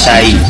pasa ahí?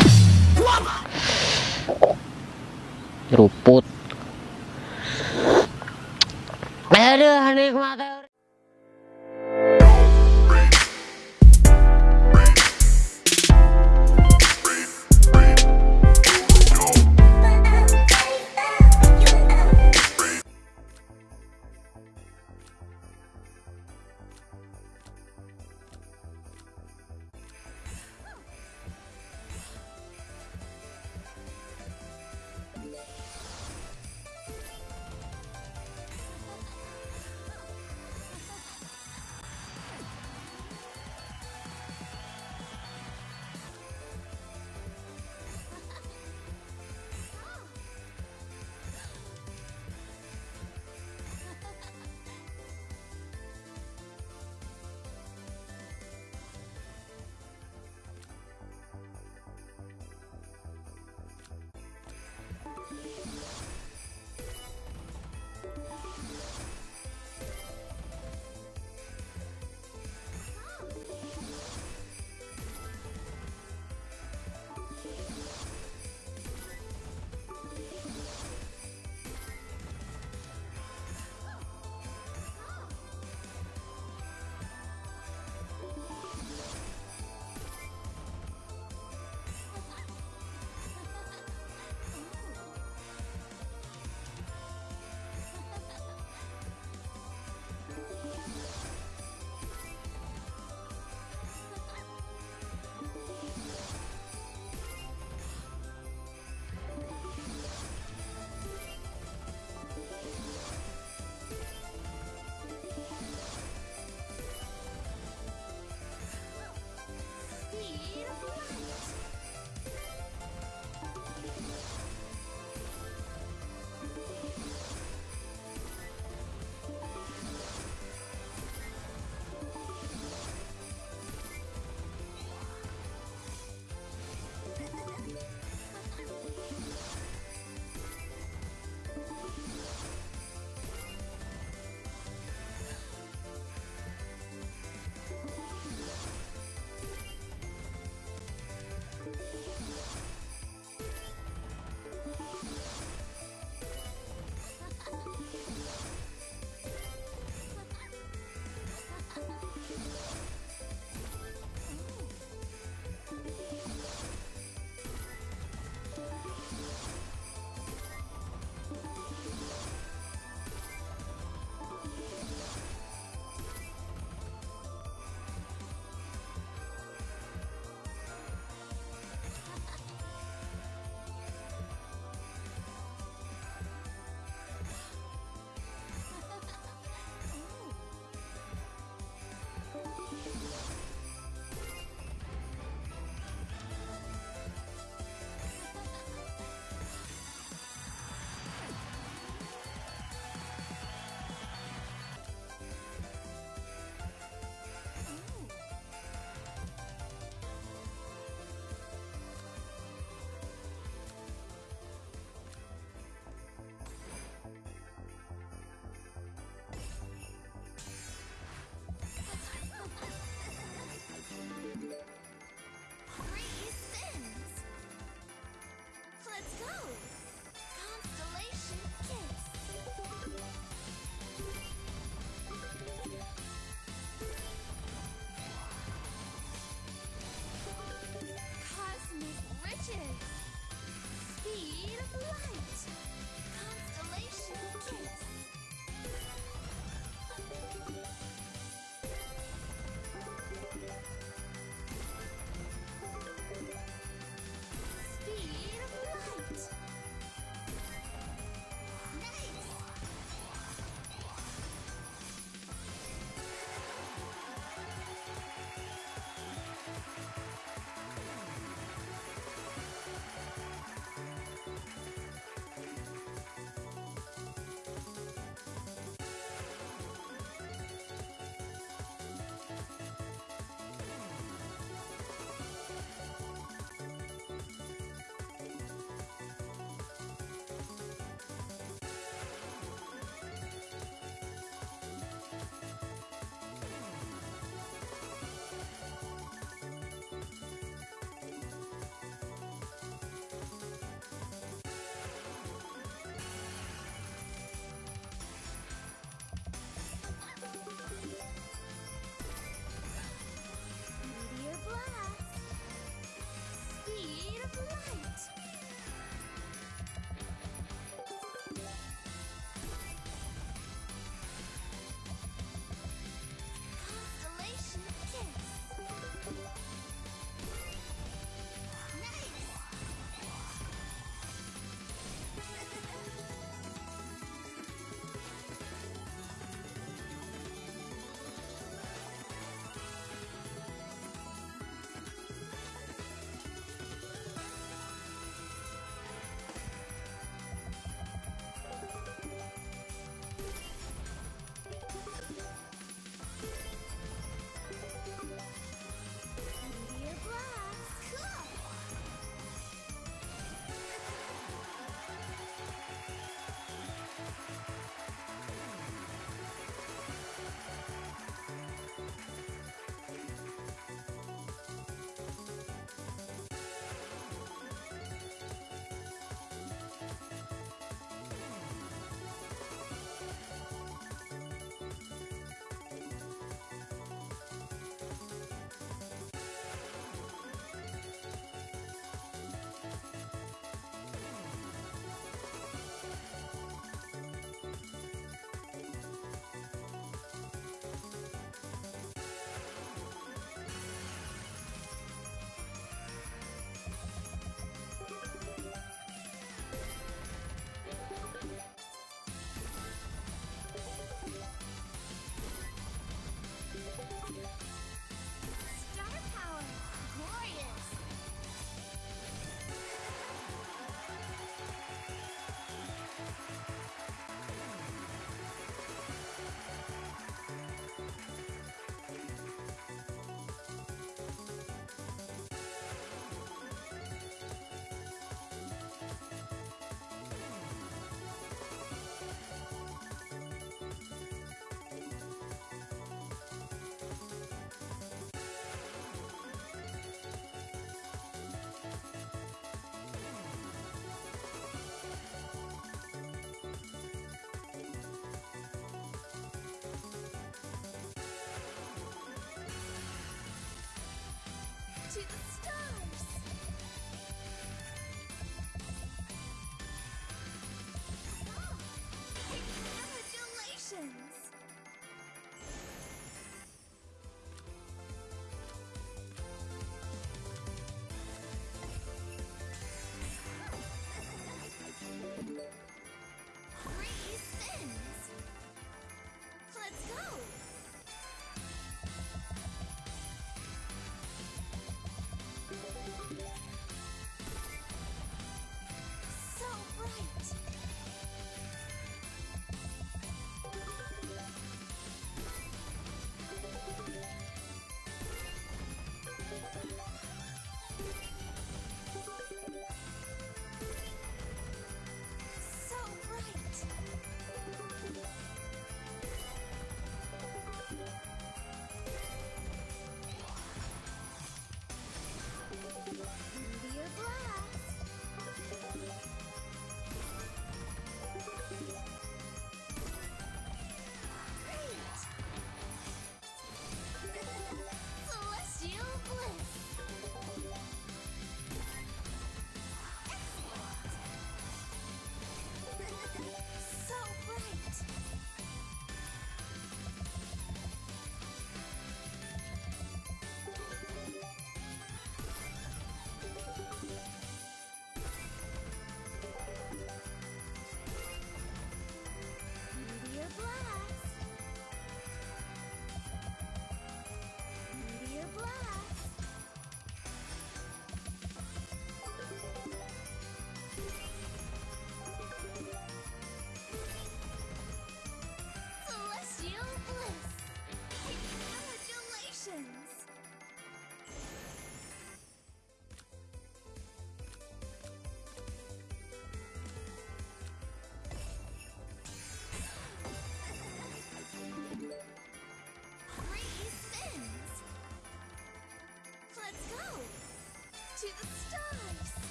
to the stars!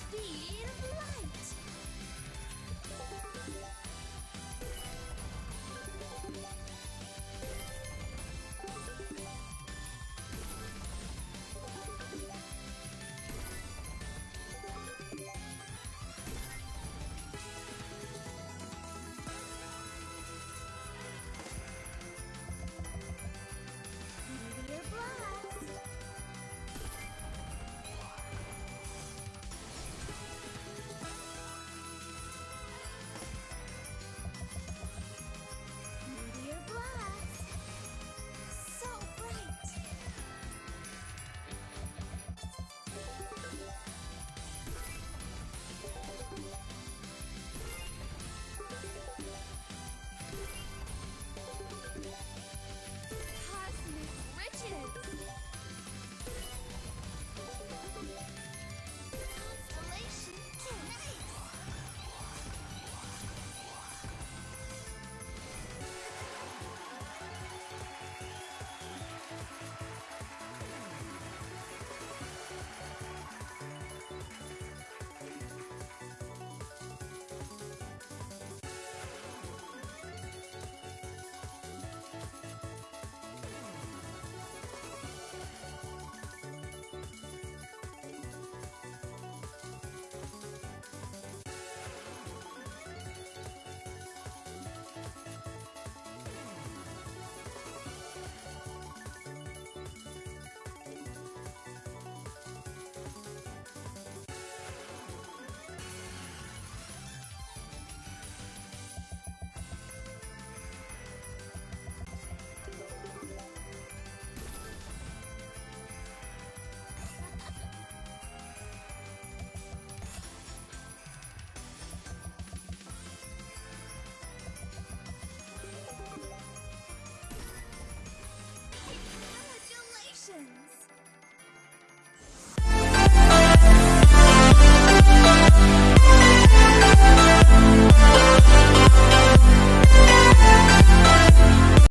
Speed of light! Thank you.